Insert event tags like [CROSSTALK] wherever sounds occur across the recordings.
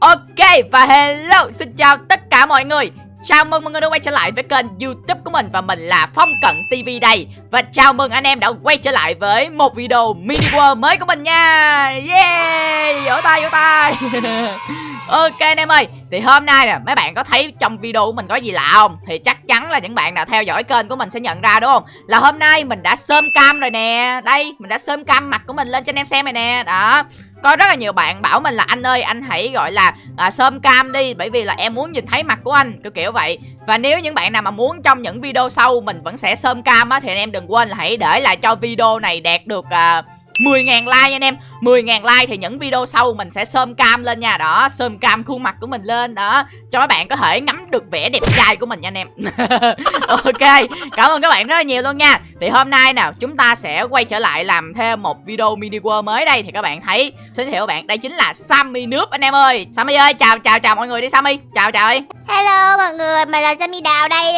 Ok, và hello, xin chào tất cả mọi người. Chào mừng mọi người đã quay trở lại với kênh youtube của mình Và mình là Phong Cận TV đây. Và chào mừng anh em đã quay trở lại với một video mini world mới của mình nha. Yeah Vỗ tay vỗ tay. [LAUGHS] Ok anh em ơi Thì hôm nay nè mấy bạn có thấy trong video của mình có gì lạ không? Thì chắc chắn là những bạn nào theo dõi kênh của mình sẽ nhận ra đúng không? Là hôm nay mình đã sơm cam rồi nè. Đây mình đã sơm cam mặt của mình lên cho anh em xem này nè. Đó. Có rất là nhiều bạn bảo mình là anh ơi anh hãy gọi là à, sơm cam đi bởi vì là em muốn nhìn thấy mặt của anh. Kiểu kiểu vậy. Và nếu những bạn nào mà muốn trong những video sau mình vẫn sẽ sơm cam á thì anh em đừng quên là hãy để lại cho video này đạt được à, 10.000 like anh em. 10.000 like thì những video sau mình sẽ sơm cam lên nha. Đó sơm cam khuôn mặt của mình lên. Đó cho các bạn có thể ngắm được vẻ đẹp trai của mình nha anh em. [LAUGHS] Ok cảm ơn các bạn rất là nhiều luôn nha. Thì hôm nay nào chúng ta sẽ quay trở lại làm thêm một video mini world mới đây. Thì các bạn thấy xin hiểu các bạn đây chính là Sammy nước anh em ơi. Sammy ơi chào chào chào mọi người đi Sammy. Chào chào đi Hello mọi người, mình là Sammy Đào đây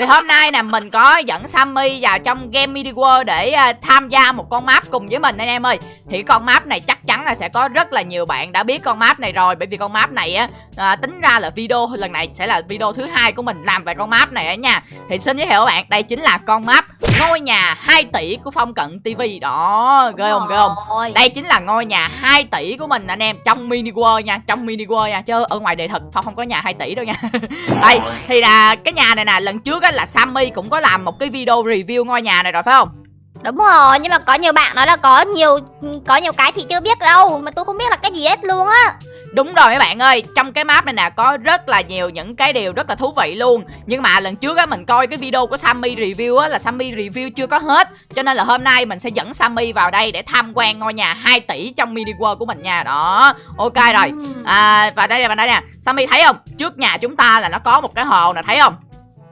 thì hôm nay nè mình có dẫn Sammy vào trong game Mini World để uh, tham gia một con map cùng với mình anh em ơi. Thì con map này chắc chắn là sẽ có rất là nhiều bạn đã biết con map này rồi. Bởi vì con map này á uh, tính ra là video lần này sẽ là video thứ hai của mình làm về con map này á nha. Thì xin giới thiệu các bạn, đây chính là con map ngôi nhà 2 tỷ của Phong Cận TV Đó, ghê không ghê không? Đây chính là ngôi nhà 2 tỷ của mình anh em trong Mini World nha, trong Mini World nha. Chứ ở ngoài đời thật Phong không có nhà 2 tỷ đâu nha. [LAUGHS] Đây, thì là cái nhà này nè, lần trước á là Sammy cũng có làm một cái video review ngôi nhà này rồi phải không? Đúng rồi, nhưng mà có nhiều bạn nói là có nhiều có nhiều cái thì chưa biết đâu Mà tôi không biết là cái gì hết luôn á. Đúng rồi mấy bạn ơi, trong cái map này nè có rất là nhiều những cái điều rất là thú vị luôn. Nhưng mà lần trước á mình coi cái video của Sammy review á là Sammy review chưa có hết. Cho nên là hôm nay mình sẽ dẫn Sammy vào đây để tham quan ngôi nhà 2 tỷ trong mini world của mình nha. Đó, ok rồi. À, Và đây là đây nè, Sammy thấy không? Trước nhà chúng ta là nó có một cái hồ nè, thấy không?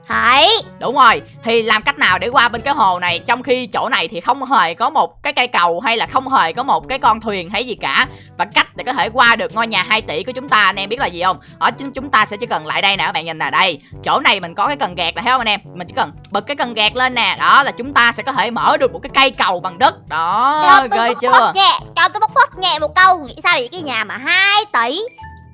Thấy Đúng rồi Thì làm cách nào để qua bên cái hồ này? Trong khi chỗ này thì không hề có một cái cây cầu Hay là không hề có một cái con thuyền hay gì cả. Và cách để có thể qua được ngôi nhà 2 tỷ của chúng ta Anh em biết là gì không? Ở chính chúng ta sẽ chỉ cần lại đây nè các bạn nhìn nè Đây. Chỗ này mình có cái cần gạt nè thấy không anh em? Mình chỉ cần bật cái cần gạt lên nè. Đó là chúng ta sẽ có thể mở được một cái cây cầu bằng đất. Đó ghê chưa? nhẹ Cho tôi bóc phốt nhẹ một câu. Nghĩ sao vậy? Cái nhà mà 2 tỷ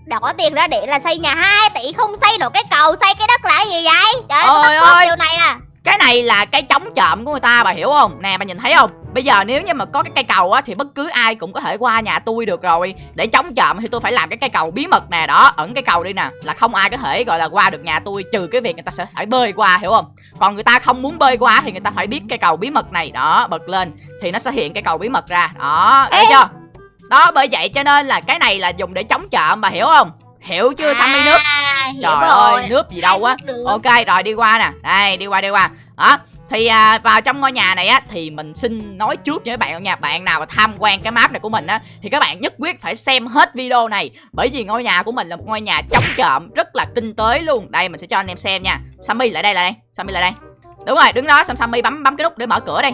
đỏ tiền ra để là xây nhà 2 tỷ không xây nổi cái cầu xây cái đất là gì vậy? Trời ơi ơi. điều này nè cái này là cái chống chậm của người ta bà hiểu không? Nè bà nhìn thấy không? Bây giờ nếu như mà có cái cây cầu á thì bất cứ ai cũng có thể qua nhà tôi được rồi. Để chống chậm thì tôi phải làm cái cây cầu bí mật nè đó ẩn cái cầu đi nè. Là không ai có thể gọi là qua được nhà tôi trừ cái việc người ta sẽ phải bơi qua hiểu không? Còn người ta không muốn bơi qua thì người ta phải biết cái cầu bí mật này đó bật lên. Thì nó sẽ hiện cái cầu bí mật ra đó thấy chưa đó bởi vậy cho nên là cái này là dùng để chống trộm bà hiểu không? Hiểu chưa à, Sammy nước? trời rồi. ơi nước gì đâu á. ok rồi đi qua nè. Đây đi qua đi qua. Đó thì à, vào trong ngôi nhà này á thì mình xin nói trước với bạn nha. Bạn nào mà tham quan cái map này của mình á thì các bạn nhất quyết phải xem hết video này. Bởi vì ngôi nhà của mình là một ngôi nhà chống trộm rất là tinh tế luôn. Đây mình sẽ cho anh em xem nha. Sammy lại đây lại đây. Sammy lại đây. Đúng rồi đứng đó xong Sammy bấm bấm cái nút để mở cửa đây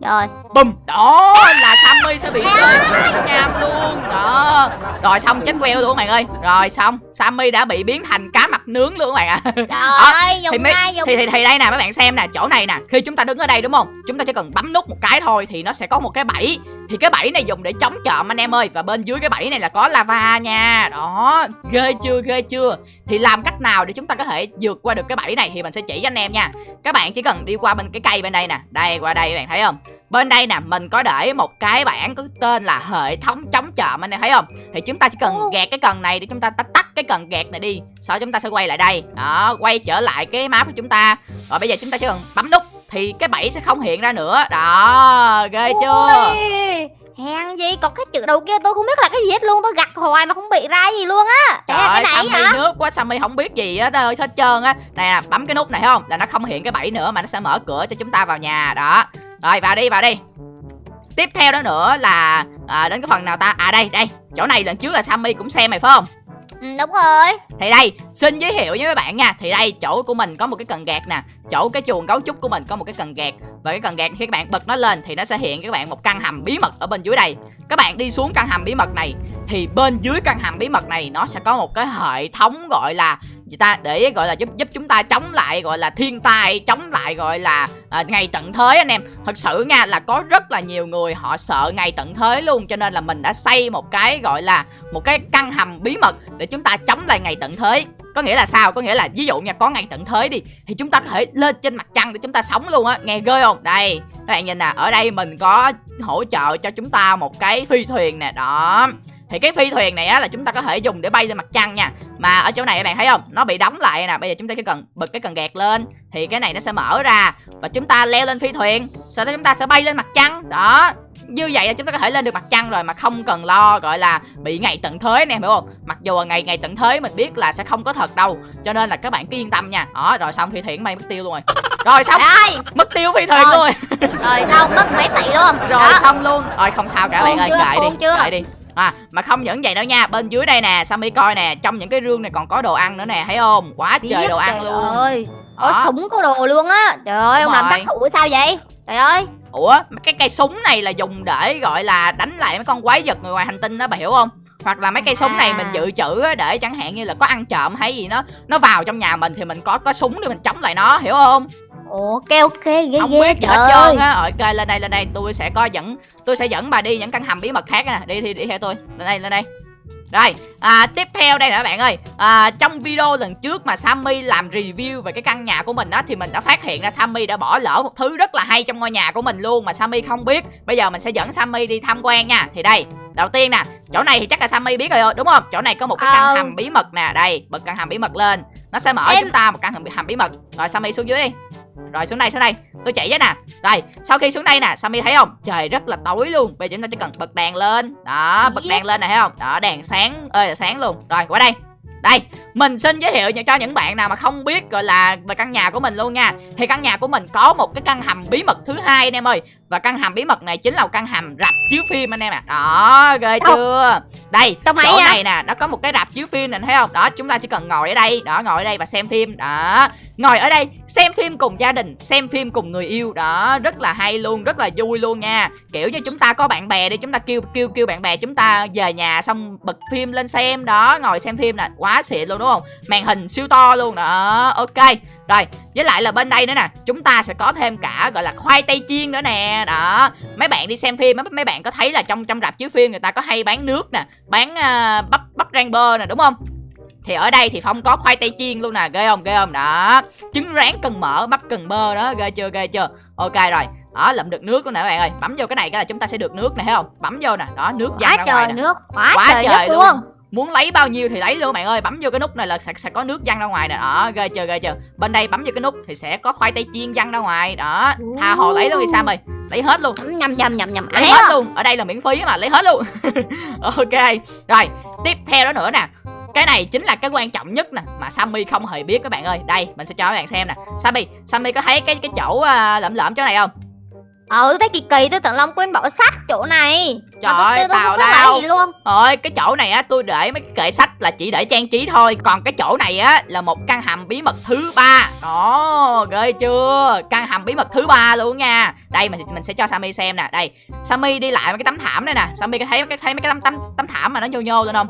rồi. Bùm. Đó là Sammy sẽ bị rơi xuống nham luôn. Đó. Rồi xong chết queo luôn các bạn ơi. Rồi xong Sammy đã bị biến thành cá mặt nướng luôn các bạn ạ. À. Trời ơi thì, mấy, dùng... thì, thì, thì đây nè các bạn xem nè Chỗ này nè. Khi chúng ta đứng ở đây đúng không? Chúng ta chỉ cần bấm nút một cái thôi Thì nó sẽ có một cái bẫy thì cái bẫy này dùng để chống trộm anh em ơi. Và bên dưới cái bẫy này là có lava nha. Đó Ghê chưa ghê chưa? Thì làm cách nào để chúng ta có thể vượt qua được cái bẫy này Thì mình sẽ chỉ cho anh em nha. Các bạn chỉ cần đi qua bên cái cây bên đây nè. Đây qua đây các bạn thấy không? Bên đây nè mình có để một cái bảng có tên là hệ thống chống trộm anh em thấy không? Thì chúng ta chỉ cần gạt cái cần này để chúng ta tắt cái cần gạt này đi. Sau chúng ta sẽ quay lại đây. Đó quay trở lại cái map của chúng ta. Rồi bây giờ chúng ta chỉ cần bấm nút thì cái bẫy sẽ không hiện ra nữa. Đó ghê chưa? Ôi, hèn gì còn cái chữ đầu kia tôi không biết là cái gì hết luôn tôi gặt hoài mà không bị ra gì luôn á. Trời ơi sammy hả? nước quá sammy không biết gì á ơi hết trơn á. Nè bấm cái nút này không? Là nó không hiện cái bẫy nữa mà nó sẽ mở cửa cho chúng ta vào nhà. Đó. Rồi vào đi vào đi. Tiếp theo đó nữa là à, đến cái phần nào ta? À đây đây. Chỗ này lần trước là sammy cũng xem mày phải không Ừ, đúng rồi. Thì đây, xin giới thiệu với các bạn nha. Thì đây, chỗ của mình có một cái cần gạt nè. Chỗ cái chuồng gấu trúc của mình có một cái cần gạt. Và cái cần gạt khi các bạn bật nó lên Thì nó sẽ hiện các bạn một căn hầm bí mật ở bên dưới đây. Các bạn đi xuống căn hầm bí mật này Thì bên dưới căn hầm bí mật này Nó sẽ có một cái hệ thống gọi là gì ta để gọi là giúp giúp chúng ta chống lại gọi là thiên tai chống lại gọi là à, ngày tận thế anh em. Thật sự nha là có rất là nhiều người họ sợ ngày tận thế luôn cho nên là mình đã xây một cái gọi là một cái căn hầm bí mật để chúng ta chống lại ngày tận thế. Có nghĩa là sao? Có nghĩa là ví dụ nha có ngày tận thế đi thì chúng ta có thể lên trên mặt trăng để chúng ta sống luôn á. Nghe ghê không? Đây các bạn nhìn nè ở đây mình có hỗ trợ cho chúng ta một cái phi thuyền nè đó thì cái phi thuyền này á là chúng ta có thể dùng để bay lên mặt trăng nha. Mà ở chỗ này các bạn thấy không? Nó bị đóng lại nè bây giờ chúng ta chỉ cần bật cái cần gạt lên. Thì cái này nó sẽ mở ra và chúng ta leo lên phi thuyền. Sau đó chúng ta sẽ bay lên mặt trăng. Đó như vậy là chúng ta có thể lên được mặt trăng rồi mà không cần lo gọi là bị ngày tận thế nè hiểu không? Mặc dù là ngày ngày tận thế mình biết là sẽ không có thật đâu cho nên là các bạn cứ yên tâm nha. Đó rồi xong phi thuyền bay mất tiêu luôn rồi. Rồi xong Rồi, mất tiêu phi thuyền Rồi. luôn. Rồi xong mất mấy tỷ luôn. Rồi Đó. xong luôn. Rồi không sao cả bạn ơi kệ đi kệ đi À, mà không những vậy đâu nha Bên dưới đây nè Sammy coi nè Trong những cái rương này còn có đồ ăn nữa nè Thấy không? Quá trời Biết, đồ ăn trời luôn. ơi có súng có đồ luôn á. Trời ơi ông Đúng làm rồi. sát thủ sao vậy? Trời ơi. Ủa cái cây súng này là dùng để gọi là đánh lại mấy con quái vật người ngoài hành tinh đó bà hiểu không? Hoặc là mấy cây súng này À. mình dự trữ á, để chẳng hạn như là có ăn trộm hay gì nó nó vào trong nhà mình thì mình có có súng để mình chống lại nó hiểu không ok ok ghê không ghê. biết gì hết trơn á. Ok lên đây lên đây. Tôi sẽ có dẫn tôi sẽ dẫn bà đi những căn hầm bí mật khác nè. Đi đi đi theo tôi. Lên đây lên đây. Rồi à, tiếp theo đây nè các bạn ơi. À, trong video lần trước mà Sammy làm review về cái căn nhà của mình á thì mình đã phát hiện ra Sammy đã bỏ lỡ một thứ rất là hay trong ngôi nhà của mình luôn mà Sammy không biết. Bây giờ mình sẽ dẫn Sammy đi tham quan nha. Thì đây đầu tiên nè chỗ này thì chắc là Sammy biết rồi đúng không? Chỗ này có một cái căn Ờ. hầm bí mật nè. Đây bật căn hầm bí mật lên nó sẽ mở Em- chúng ta một căn hầm, bí mật. Rồi Sammy xuống dưới đi. Rồi xuống đây xuống đây. Tôi chỉ với nè. Rồi sau khi xuống đây nè Sammy thấy không? Trời rất là tối luôn. Bây giờ chúng ta chỉ cần bật đèn lên. Đó bật đèn lên này thấy không? Đó đèn sáng. Ơi là sáng luôn. Rồi qua đây. Đây mình xin giới thiệu cho những bạn nào mà không biết gọi là về căn nhà của mình luôn nha. Thì căn nhà của mình có một cái căn hầm bí mật thứ hai anh em ơi và căn hầm bí mật này chính là một căn hầm rạp chiếu phim anh em ạ. Đó ghê chưa? Đây máy chỗ à? này nè nó có một cái rạp chiếu phim này thấy không? Đó chúng ta chỉ cần ngồi ở đây đó ngồi ở đây và xem phim. Đó ngồi ở đây xem phim cùng gia đình xem phim cùng người yêu. Đó rất là hay luôn rất là vui luôn nha. Kiểu như chúng ta có bạn bè đi chúng ta kêu kêu kêu bạn bè chúng ta về nhà xong bật phim lên xem. Đó ngồi xem phim nè quá xịn luôn đúng không? Màn hình siêu to luôn. Đó ok rồi với lại là bên đây nữa nè chúng ta sẽ có thêm cả gọi là khoai tây chiên nữa nè. Đó mấy bạn đi xem phim mấy bạn có thấy là trong trong rạp chiếu phim người ta có hay bán nước nè bán à, bắp bắp rang bơ nè đúng không? Thì ở đây thì phong có khoai tây chiên luôn nè ghê không ghê không? Đó trứng rán cần mỡ bắp cần bơ đó ghê chưa ghê chưa? Ok rồi đó lượm được nước luôn nè các bạn ơi. Bấm vô cái này cái là chúng ta sẽ được nước nè thấy không? Bấm vô nè đó nước quá ra ngoài trời nè. nước quá, Quá trời, trời nước luôn. luôn muốn lấy bao nhiêu thì lấy luôn bạn ơi. Bấm vô cái nút này là sẽ, sẽ có nước văng ra ngoài nè. Đó ghê chưa ghê chưa. Bên đây bấm vô cái nút thì sẽ có khoai tây chiên văng ra ngoài. Đó tha hồ lấy luôn đi sam ơi. Lấy hết luôn. Nhầm nhầm nhầm nhầm. Lấy ấy hết luôn. Ở đây là miễn phí mà lấy hết luôn. [LAUGHS] Ok. Rồi tiếp theo đó nữa nè. Cái này chính là cái quan trọng nhất nè mà Sammy không hề biết các bạn ơi. Đây mình sẽ cho các bạn xem nè. Sammy Sammy có thấy cái cái chỗ uh, lởm lởm chỗ này không ờ tôi thấy kỳ kỳ tôi tưởng long quên bỏ sách chỗ này. Trời ơi, tào lao. lấy gì luôn. Rồi cái chỗ này á tôi để mấy cái kệ sách là chỉ để trang trí thôi. Còn cái chỗ này á là một căn hầm bí mật thứ ba. Đó ghê chưa? Căn hầm bí mật thứ ba luôn nha. Đây mình mình sẽ cho Sammy xem nè. Đây Sammy đi lại mấy cái tấm thảm đây nè. Sammy có thấy cái thấy mấy cái tấm tấm tấm thảm mà nó nhô nhô lên không?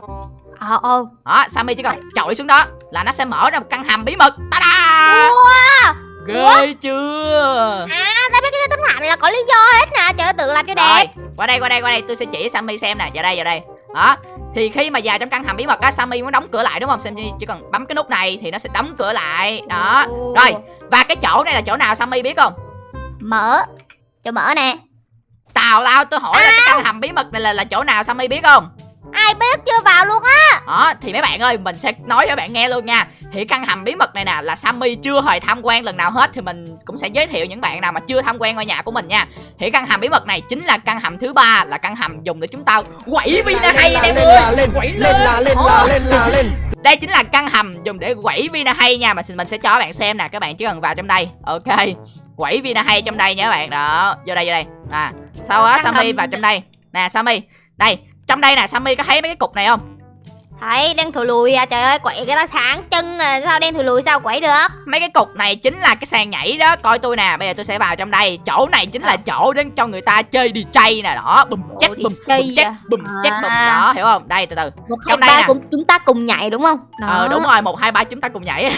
Ờ ờ. Đó Sammy chỉ cần chọi xuống đó Là nó sẽ mở ra một căn hầm bí mật. Ta da wow Ghê chưa? À tại mấy cái tấm thảm này là có lý do hết nè. Trời ơi, tự làm cho đẹp. Rồi qua đây qua đây qua đây. Tôi sẽ chỉ Sammy xem nè. Vào đây vào đây. Đó. Thì khi mà vào trong căn hầm bí mật á Sammy muốn đóng cửa lại đúng không? Sammy chỉ cần bấm cái nút này thì nó sẽ đóng cửa lại. Đó. Ồ. rồi và cái chỗ này là chỗ nào Sammy biết không? Mở. Cho mở nè. Tào lao tôi hỏi là cái căn hầm bí mật này là là chỗ nào Sammy biết không ai biết chưa vào luôn á? Đó thì mấy bạn ơi mình sẽ nói cho bạn nghe luôn nha. Thì căn hầm bí mật này nè là Sammy chưa hề tham quan lần nào hết thì mình cũng sẽ giới thiệu những bạn nào mà chưa tham quan ngôi nhà của mình nha. Thì căn hầm bí mật này chính là căn hầm thứ ba là căn hầm dùng để chúng ta quẩy vina hay em lên ơi là lên quẩy lên là lên là lên là lên. [LAUGHS] Đây chính là căn hầm dùng để quẩy vina hay nha mà mình sẽ cho các bạn xem nè các bạn chỉ cần vào trong đây. Ok quẩy vina hay trong đây nha các bạn. Đó vô đây vô đây. À sau đó Sammy vào trong đây. Nè Sammy đây trong đây nè Sammy có thấy mấy cái cục này không? Thấy đen thùi lùi à Trời ơi quậy cái ta sáng chân à Sao đen thùi lùi sao quậy được? Mấy cái cục này chính là cái sàn nhảy đó coi tôi nè bây giờ tôi sẽ vào trong đây. Chỗ này chính là chỗ để cho người ta chơi DJ nè đó bùm chắc bùm bùm chắc à? bùm chắc bùm À. đó hiểu không? Đây từ từ. Một hai Trong đây ba nè. cũng chúng ta cùng nhảy đúng không? Ờ đúng rồi một hai ba chúng ta cùng nhảy. [LAUGHS]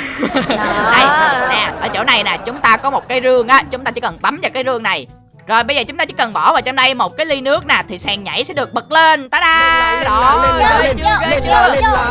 Đó. đây nè ở chỗ này nè chúng ta có một cái rương á chúng ta chỉ cần bấm vào cái rương này rồi bây giờ chúng ta chỉ cần bỏ vào trong đây một cái ly nước nè thì sàn nhảy sẽ được bật lên. Ta da! Đó lên lên lên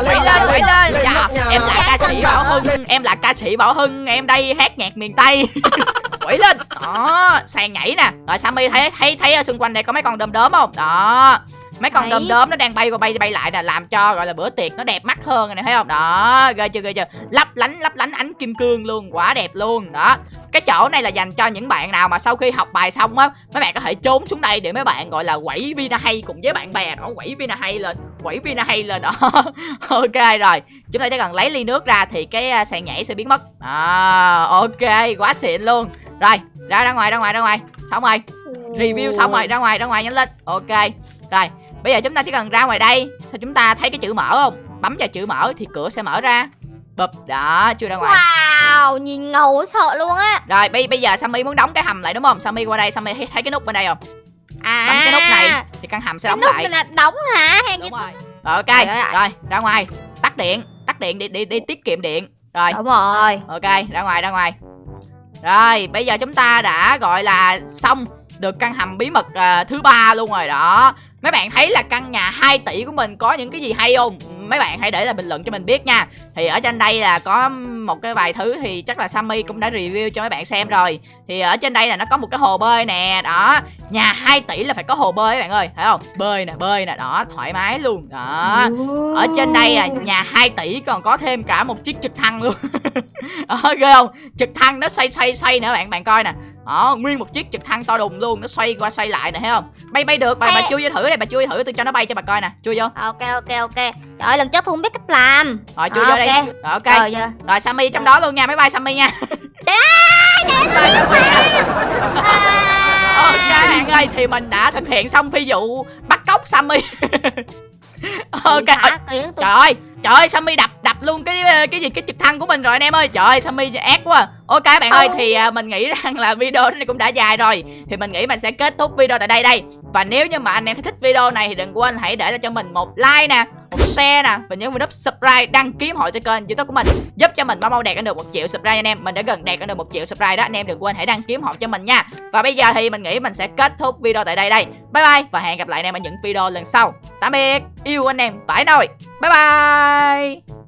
lên lên Dạ, em là ca sĩ bảo hưng em là ca sĩ bảo hưng em đây hát nhạc miền tây. [LAUGHS] Quẩy lên. Đó sàn nhảy nè. Rồi sammy thấy thấy thấy ở xung quanh đây có mấy con đom đóm không? Đó mấy con đom đóm nó đang bay qua bay bay lại nè làm cho gọi là bữa tiệc nó đẹp mắt hơn này thấy không? Đó ghê chưa ghê chưa? Lấp lánh lấp lánh ánh kim cương luôn quá đẹp luôn đó. Cái chỗ này là dành cho những bạn nào mà sau khi học bài xong á mấy bạn có thể trốn xuống đây để mấy bạn gọi là quẩy vina hay cùng với bạn bè đó quẩy vina hay lên quẩy vina hay lên đó. [LAUGHS] Ok rồi chúng ta chỉ cần lấy ly nước ra thì cái à, sàn nhảy sẽ biến mất. À, ok quá xịn luôn. Rồi ra ra ngoài ra ngoài ra ngoài xong rồi. Review xong rồi ra ngoài ra ngoài nhanh lên. Ok rồi bây giờ chúng ta chỉ cần ra ngoài đây. Sao chúng ta thấy cái chữ mở không? Bấm vào chữ mở thì cửa sẽ mở ra. Bụp đó chưa ra ngoài. Wow nhìn ngầu sợ luôn á. Rồi bây bây giờ Sammy muốn đóng cái hầm lại đúng không? Sammy qua đây Sammy thấy, thấy cái nút bên đây không? À. Bấm cái nút này thì căn hầm sẽ Cái đóng nút lại. này là đóng hả? Hèn đúng rồi. rồi ok. Rồi ra ngoài. Tắt điện. Tắt điện đi đi đi tiết kiệm điện. Rồi. Đúng rồi. Ok ra ngoài ra ngoài. Rồi bây giờ chúng ta đã gọi là xong được căn hầm bí mật à, thứ ba luôn rồi đó mấy bạn thấy là căn nhà 2 tỷ của mình có những cái gì hay không? Mấy bạn hãy để lại bình luận cho mình biết nha. Thì ở trên đây là có một cái vài thứ thì chắc là Sammy cũng đã review cho mấy bạn xem rồi. Thì ở trên đây là nó có một cái hồ bơi nè đó. Nhà 2 tỷ là phải có hồ bơi các bạn ơi thấy không? Bơi nè bơi nè đó thoải mái luôn đó. Ở trên đây là nhà 2 tỷ còn có thêm cả một chiếc trực thăng luôn. [LAUGHS] Ờ ghê không? Trực thăng nó xoay xoay xoay nữa bạn bạn coi nè đó nguyên một chiếc trực thăng to đùng luôn nó xoay qua xoay lại nè thấy không? Bay bay được bà bà Ê. chui vô thử đây bà chui thử tôi cho nó bay cho bà coi nè chui vô? Ok ok ok. Trời ơi lần trước tôi không biết cách làm. Rồi chui À, vô đây. ok. rồi ok. Rồi giờ. Rồi sammy trong đó luôn nha máy bay sammy nha. [LAUGHS] [LAUGHS] À. ok bạn ơi thì mình đã thực hiện xong phi vụ bắt cóc sammy. [LAUGHS] Ok. Tôi- Trời ơi, trời ơi Sammy đập đập luôn cái cái gì cái trực thăng của mình rồi anh em ơi. Trời ơi Sammy ác quá. Ok bạn ơi Ừ. thì à, mình nghĩ [LAUGHS] rằng là video này cũng đã dài rồi. Thì mình nghĩ mình sẽ kết thúc video tại đây đây. Và nếu như mà anh em thích video này thì đừng quên hãy để lại cho mình một like nè, một share nè và nhớ vào nút subscribe đăng ký hộ cho kênh YouTube của mình giúp cho mình mau mau đạt được một triệu subscribe anh em. Mình đã gần đạt được một triệu subscribe đó anh em đừng quên hãy đăng ký hộ cho mình nha. Và bây giờ thì mình nghĩ mình sẽ kết thúc video tại đây đây. Bye bye và hẹn gặp lại anh em ở những video lần sau. Tạm biệt, yêu anh em, phải nồi. Bye bye.